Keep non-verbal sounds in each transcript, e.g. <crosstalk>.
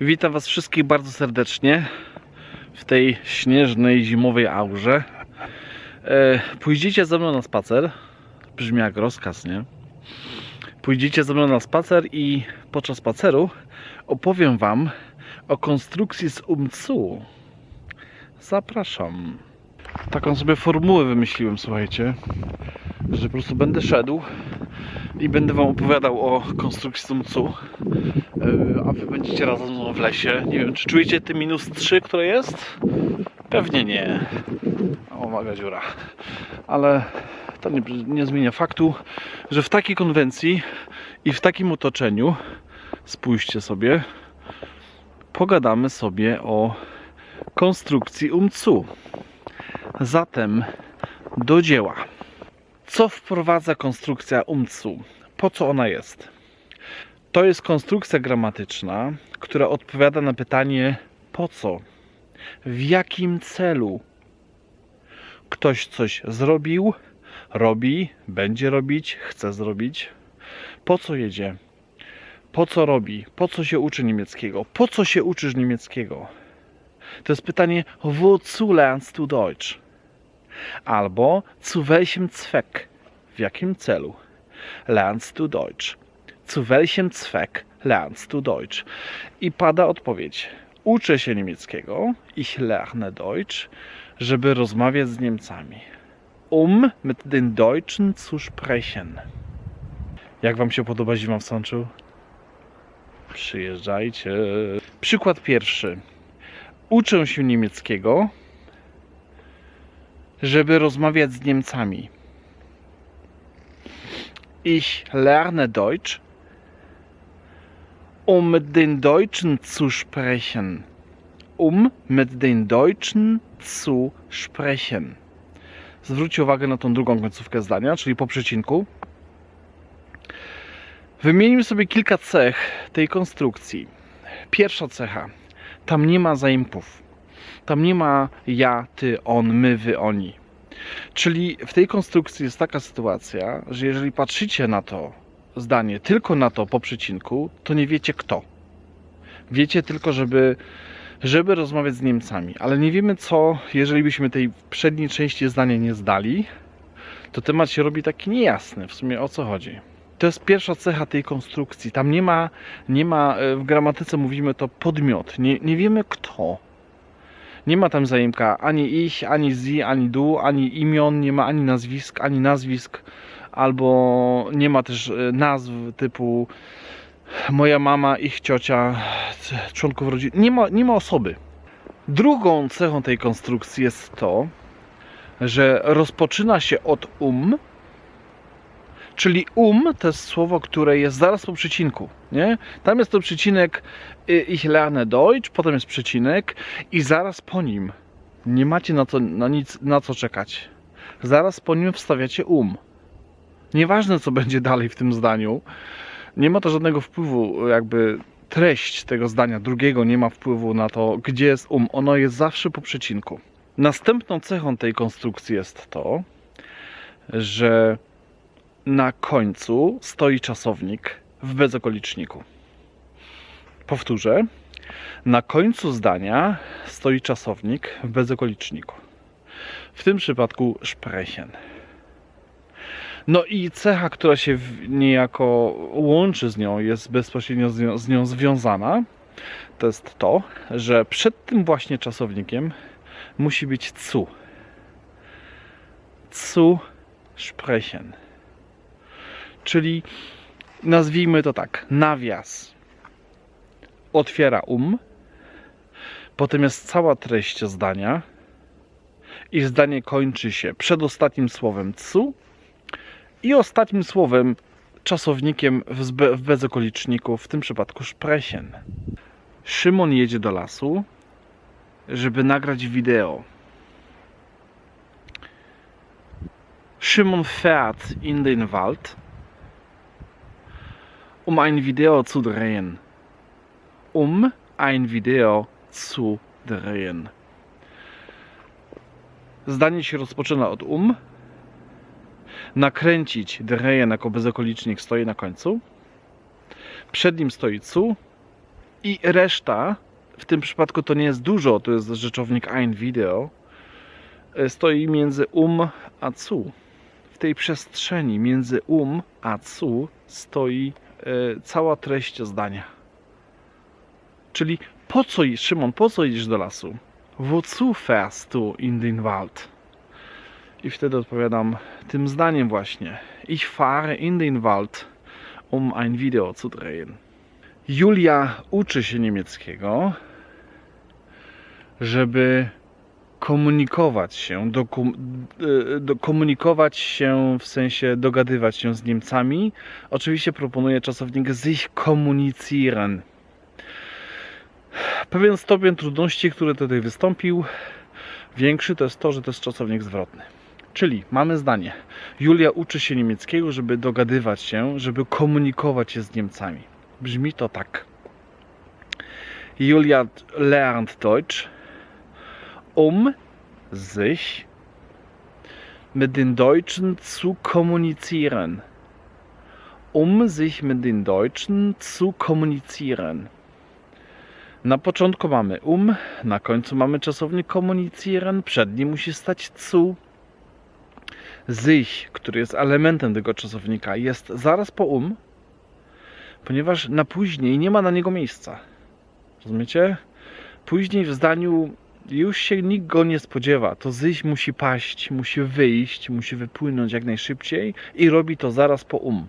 Witam Was wszystkich bardzo serdecznie w tej śnieżnej, zimowej aurze. E, pójdziecie ze mną na spacer. Brzmi jak rozkaz, nie? Pójdziecie ze mną na spacer i podczas spaceru opowiem Wam o konstrukcji z UMCU. Zapraszam. Taką sobie formułę wymyśliłem, słuchajcie, że po prostu będę szedł i będę Wam opowiadał o konstrukcji z UMCU. Yy, a wy będziecie razem w lesie. Nie wiem, czy czujecie te minus 3, które jest? Pewnie nie. O, dziura. Ale to nie, nie zmienia faktu, że w takiej konwencji i w takim otoczeniu, spójrzcie sobie, pogadamy sobie o konstrukcji UMCU. Zatem do dzieła. Co wprowadza konstrukcja UMCU? Po co ona jest? To jest konstrukcja gramatyczna, która odpowiada na pytanie po co, w jakim celu ktoś coś zrobił, robi, będzie robić, chce zrobić, po co jedzie, po co robi, po co się uczy niemieckiego, po co się uczysz niemieckiego. To jest pytanie, wozu lernst du Deutsch? Albo zu welchem Zweck, w jakim celu lernst du Deutsch? Zu welchem Zweck lernst du Deutsch? I pada odpowiedź. Uczę się niemieckiego, ich lerne Deutsch, żeby rozmawiać z Niemcami. Um mit den Deutschen zu sprechen. Jak Wam się podoba zima w Sączu? Przyjeżdżajcie. Przykład pierwszy. Uczę się niemieckiego, żeby rozmawiać z Niemcami. Ich lerne Deutsch, um mit den Deutschen zu sprechen. Um mit den Deutschen zu sprechen. Zwróćcie uwagę na tą drugą końcówkę zdania, czyli po przecinku. Wymienimy sobie kilka cech tej konstrukcji. Pierwsza cecha. Tam nie ma zaimków. Tam nie ma ja, ty, on, my, wy, oni. Czyli w tej konstrukcji jest taka sytuacja, że jeżeli patrzycie na to zdanie tylko na to po przecinku, to nie wiecie kto. Wiecie tylko, żeby, żeby rozmawiać z Niemcami, ale nie wiemy co, jeżeli byśmy tej przedniej części zdania nie zdali, to temat się robi taki niejasny w sumie o co chodzi. To jest pierwsza cecha tej konstrukcji. Tam nie ma, nie ma e, w gramatyce mówimy to podmiot. Nie, nie wiemy kto. Nie ma tam zaimka ani ich, ani sie, ani du, ani imion, nie ma ani nazwisk, ani nazwisk, albo nie ma też e, nazw typu moja mama, ich ciocia, członków rodziny. Nie ma, nie ma osoby. Drugą cechą tej konstrukcji jest to, że rozpoczyna się od um, czyli um to jest słowo, które jest zaraz po przecinku. Nie? Tam jest to przecinek y, ich lerne Deutsch, potem jest przecinek i zaraz po nim nie macie na, to, na nic na co czekać. Zaraz po nim wstawiacie um. Nieważne co będzie dalej w tym zdaniu, nie ma to żadnego wpływu, jakby treść tego zdania drugiego nie ma wpływu na to, gdzie jest um. Ono jest zawsze po przecinku. Następną cechą tej konstrukcji jest to, że na końcu stoi czasownik w bezokoliczniku. Powtórzę. Na końcu zdania stoi czasownik w bezokoliczniku. W tym przypadku sprechen. No i cecha, która się niejako łączy z nią, jest bezpośrednio z nią, związana, to jest to, że przed tym właśnie czasownikiem musi być zu. Zu sprechen. Czyli nazwijmy to tak, nawias otwiera um, potem jest cała treść zdania i zdanie kończy się przedostatnim słowem cu i ostatnim słowem czasownikiem w, w bezokoliczniku, w tym przypadku sprechen. Szymon jedzie do lasu, żeby nagrać wideo. Szymon fährt in den Wald, um ein Video zu drehen. Um ein Video zu drehen. Zdanie się rozpoczyna od um. Nakręcić drehen jako bezokolicznik stoi na końcu. Przed nim stoi cu I reszta, w tym przypadku to nie jest dużo, to jest rzeczownik ein video, stoi między um a zu. W tej przestrzeni między um a zu stoi cała treść zdania. Czyli po co, Szymon, po co idziesz do lasu? Wozu fährst du in den Wald? I wtedy odpowiadam tym zdaniem właśnie. Ich fahre in den Wald, um ein Video zu drehen. Julia uczy się niemieckiego, żeby komunikować się, e, do, komunikować się w sensie dogadywać się z Niemcami. Oczywiście proponuje czasownik sich kommunizieren. Pewien stopień trudności, który tutaj wystąpił, większy to jest to, że to jest czasownik zwrotny. Czyli mamy zdanie. Julia uczy się niemieckiego, żeby dogadywać się, żeby komunikować się z Niemcami. Brzmi to tak. Julia lernt Deutsch, um sich mit den Deutschen zu kommunizieren. Um sich mit den Deutschen zu kommunizieren. Na początku mamy um, na końcu mamy czasownik kommunizieren, przed nim musi stać zu. Sich, który jest elementem tego czasownika, jest zaraz po um, ponieważ na później nie ma na niego miejsca. Rozumiecie? Później w zdaniu już się nikt go nie spodziewa. To sich musi paść, musi wyjść, musi wypłynąć jak najszybciej i robi to zaraz po um.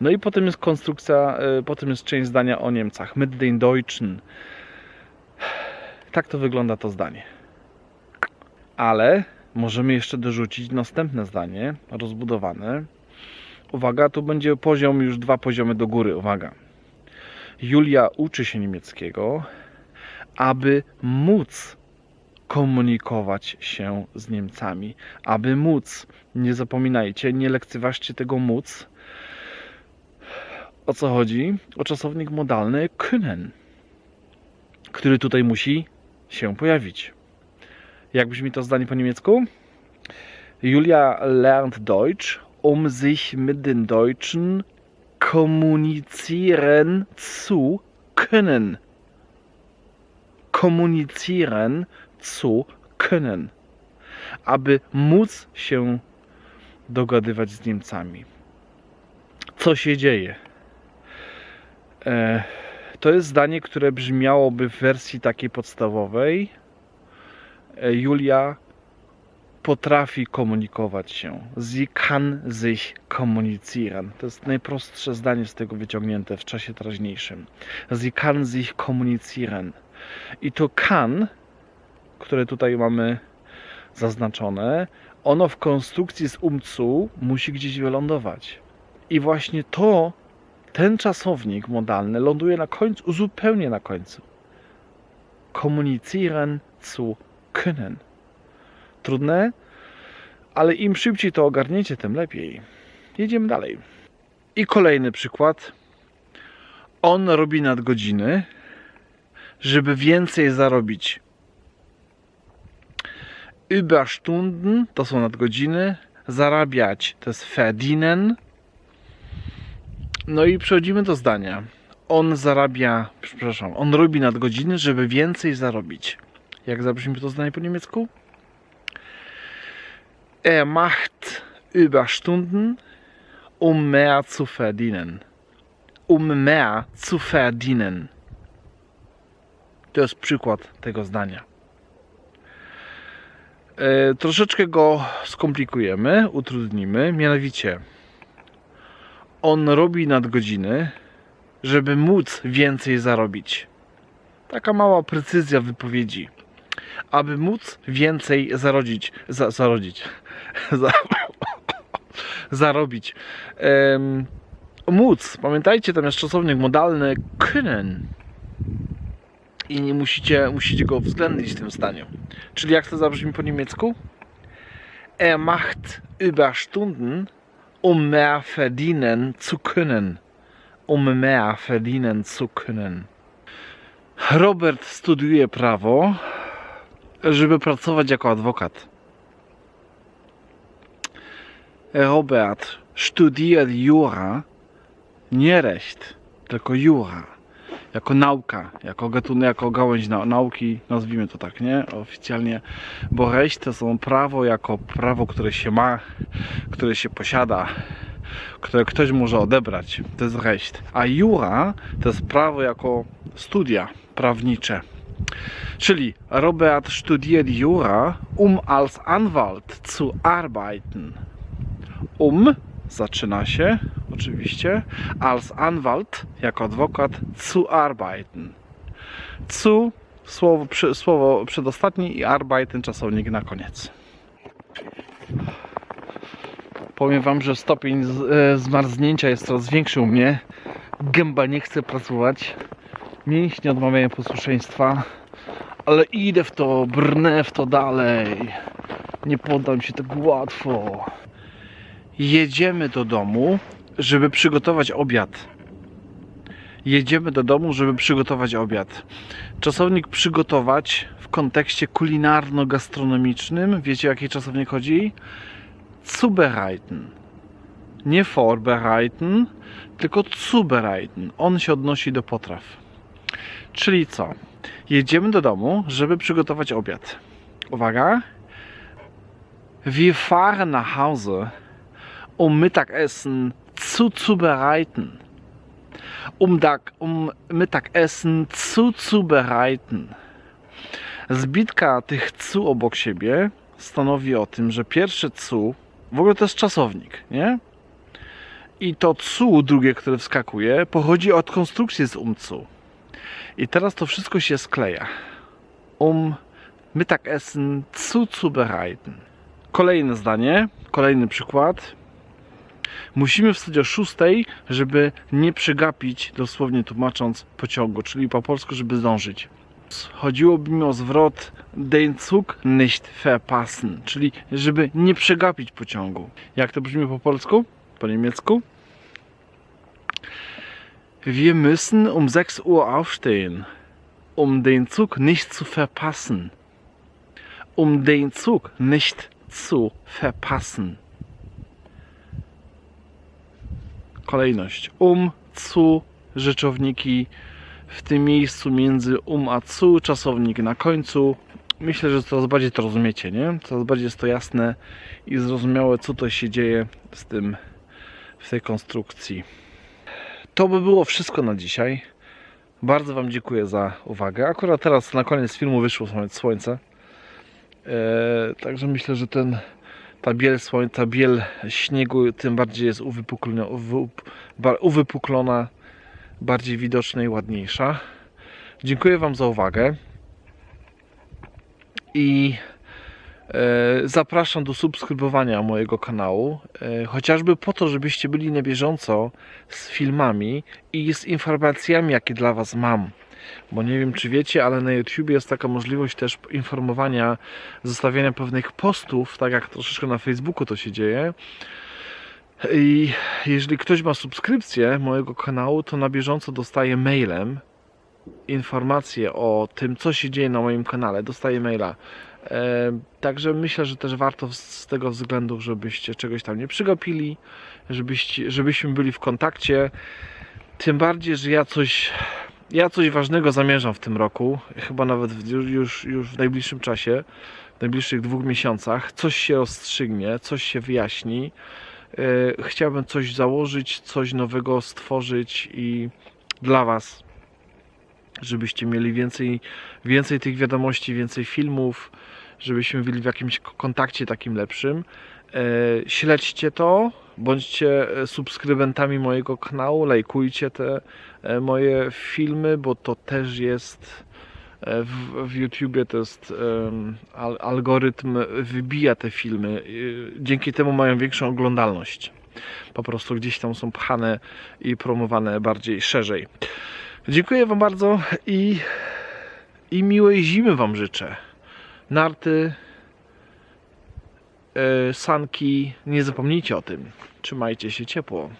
No i potem jest konstrukcja, y, potem jest część zdania o Niemcach. Mit den Deutschen. Tak to wygląda to zdanie. Ale możemy jeszcze dorzucić następne zdanie, rozbudowane. Uwaga, tu będzie poziom już dwa poziomy do góry. Uwaga. Julia uczy się niemieckiego, aby móc komunikować się z Niemcami. Aby móc, nie zapominajcie, nie lekceważcie tego móc. O co chodzi? O czasownik modalny können, który tutaj musi się pojawić. Jak brzmi to zdanie po niemiecku? Julia lernt Deutsch, um sich mit den Deutschen kommunizieren zu können. Kommunizieren zu können. Aby móc się dogadywać z Niemcami. Co się dzieje? E, to jest zdanie, które brzmiałoby w wersji takiej podstawowej. E, Julia potrafi komunikować się. Sie kann sich kommunizieren. To jest najprostsze zdanie z tego wyciągnięte w czasie teraźniejszym. Sie kann sich kommunizieren. I to kann, które tutaj mamy zaznaczone, ono w konstrukcji z umcu musi gdzieś wylądować. I właśnie to, ten czasownik modalny ląduje na końcu, zupełnie na końcu. Kommunizieren zu können. Trudne, ale im szybciej to ogarniecie, tym lepiej. Jedziemy dalej. I kolejny przykład. On robi nadgodziny, żeby więcej zarobić. Überstunden to są nadgodziny, zarabiać to jest verdienen. No i przechodzimy do zdania. On zarabia, przepraszam, on robi nadgodziny, żeby więcej zarobić. Jak zabrzmi to zdanie po niemiecku? Er macht Überstunden, um mehr zu verdienen. Um mehr zu verdienen. To jest przykład tego zdania. E, troszeczkę go skomplikujemy, utrudnimy. Mianowicie, on robi nadgodziny, żeby móc więcej zarobić. Taka mała precyzja wypowiedzi. Aby móc więcej zarodzić, za, zarodzić, <laughs> za, <laughs> zarobić. Em, móc, pamiętajcie, tam jest czasownik modalny können. I nie musicie, musicie go uwzględnić w tym zdaniu. Czyli jak to zabrzmi po niemiecku? Er macht Überstunden, um mehr verdienen zu können. Um mehr verdienen zu können. Robert studiuje prawo, żeby pracować jako adwokat. Robert studiert Jura, nie Recht, tylko Jura. Jako nauka, jako gatunek, jako gałęź nau- nauki, nazwijmy to tak, nie? Oficjalnie, bo recht to są prawo jako prawo, które się ma, które się posiada, które ktoś może odebrać. To jest recht. A jura to jest prawo jako studia prawnicze. Czyli Robert studiert Jura, um als Anwalt zu arbeiten. Um zaczyna się oczywiście als Anwalt jako adwokat zu arbeiten. Zu słowo, przy, słowo i arbeiten czasownik na koniec. Powiem Wam, że stopień z, e, zmarznięcia jest coraz większy u mnie. Gęba nie chce pracować. Mięśnie odmawiają posłuszeństwa. Ale idę w to, brnę w to dalej. Nie poddam się tak łatwo. Jedziemy do domu, żeby przygotować obiad. Jedziemy do domu, żeby przygotować obiad. Czasownik przygotować w kontekście kulinarno-gastronomicznym. Wiecie o jaki czasownik chodzi? Zubereiten. Nie vorbereiten, tylko zubereiten. On się odnosi do potraw. Czyli co? Jedziemy do domu, żeby przygotować obiad. Uwaga. Wir fahren nach Hause, um Mittagessen zu zubereiten. Um, da, um Mittagessen zu zubereiten. Zbitka tych cu obok siebie stanowi o tym, że pierwsze cu, w ogóle to jest czasownik, nie? I to cu drugie, które wskakuje, pochodzi od konstrukcji z umcu. I teraz to wszystko się skleja. Um Mittagessen zu zubereiten. Kolejne zdanie, kolejny przykład. Musimy wstać o 6, żeby nie przegapić, dosłownie tłumacząc, pociągu, czyli po polsku, żeby zdążyć. Chodziłoby mi o zwrot den Zug nicht verpassen, czyli żeby nie przegapić pociągu. Jak to brzmi po polsku? Po niemiecku? Wir müssen um 6 Uhr aufstehen, um den Zug nicht zu verpassen. Um den Zug nicht zu verpassen. Kolejność. Um, zu, rzeczowniki w tym miejscu między um a cu, czasownik na końcu. Myślę, że coraz bardziej to rozumiecie, nie? Coraz bardziej jest to jasne i zrozumiałe, co to się dzieje z tym, w tej konstrukcji. To by było wszystko na dzisiaj. Bardzo Wam dziękuję za uwagę. Akurat teraz na koniec filmu wyszło słońce. Eee, także myślę, że ten, ta biel słońca, biel śniegu tym bardziej jest uwypuklona, uwypuklona bardziej widoczna i ładniejsza. Dziękuję Wam za uwagę i e, zapraszam do subskrybowania mojego kanału, e, chociażby po to, żebyście byli na bieżąco z filmami i z informacjami, jakie dla Was mam. Bo nie wiem, czy wiecie, ale na YouTube jest taka możliwość też informowania, zostawiania pewnych postów, tak jak troszeczkę na Facebooku to się dzieje. I jeżeli ktoś ma subskrypcję mojego kanału, to na bieżąco dostaje mailem informacje o tym, co się dzieje na moim kanale. Dostaję maila. E, także myślę, że też warto z- tego względu, żebyście czegoś tam nie przegapili, żebyście, żebyśmy byli w kontakcie. Tym bardziej, że ja coś, ja coś ważnego zamierzam w tym roku, chyba nawet już, już, w najbliższym czasie, w najbliższych dwóch miesiącach. Coś się rozstrzygnie, coś się wyjaśni. E, Chciałbym coś założyć, coś nowego stworzyć i dla Was, żebyście mieli więcej, więcej tych wiadomości, więcej filmów, żebyśmy byli w jakimś kontakcie takim lepszym. E, Śledźcie to, bądźcie e, subskrybentami mojego kanału, lajkujcie te e, moje filmy, bo to też jest e, w, w YouTubie to jest algorytm wybija te filmy. Dzięki temu mają większą oglądalność. Po prostu gdzieś tam są pchane i promowane bardziej szerzej. Dziękuję Wam bardzo i, i miłej zimy Wam życzę. Narty, sanki, nie zapomnijcie o tym. Trzymajcie się ciepło.